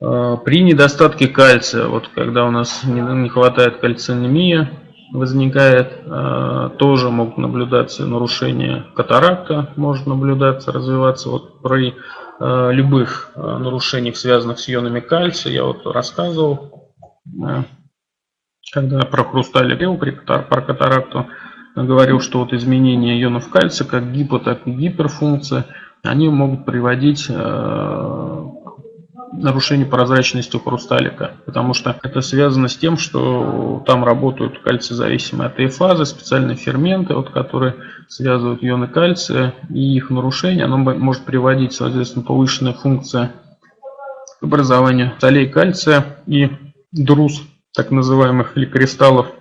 При недостатке кальция, вот когда у нас не хватает кальцинемия, возникает, тоже могут наблюдаться нарушения катаракта, может наблюдаться, развиваться. Вот при любых нарушениях, связанных с ионами кальция, я вот рассказывал, когда про хрусталь говорил, про катаракту, говорил, что вот изменения ионов кальция, как гипо, так и гиперфункция, они могут приводить нарушение прозрачности хрусталика, потому что это связано с тем, что там работают кальцизависимые АТФазы, специальные ферменты, вот, которые связывают ионы кальция, и их нарушение оно может приводить, соответственно, повышенная функция образования солей кальция и друз, так называемых, или кристаллов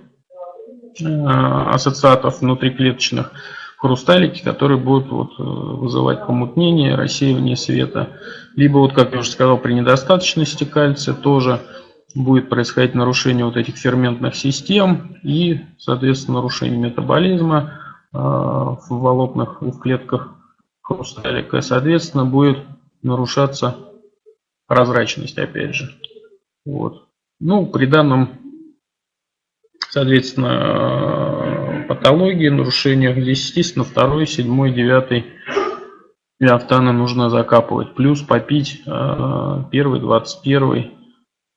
э, ассоциатов внутриклеточных, хрусталики, которые будут вот, э, вызывать помутнение, рассеивание света. Либо, вот, как я уже сказал, при недостаточности кальция тоже будет происходить нарушение вот этих ферментных систем и, соответственно, нарушение метаболизма э, в волокнах и в клетках хрусталика. И, соответственно, будет нарушаться прозрачность, опять же. Вот. Ну, при данном, соответственно, патологии, нарушениях. Здесь, естественно, второй, седьмой, девятый леофтаны нужно закапывать. Плюс попить э, первый, двадцать первый,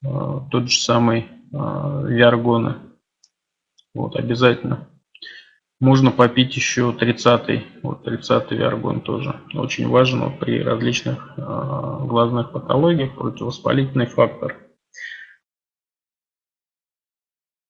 э, тот же самый э, виаргона. Вот, обязательно. Можно попить еще 30-й, вот 30-й виаргон тоже. Очень важен вот, при различных глазных патологиях, противовоспалительный фактор.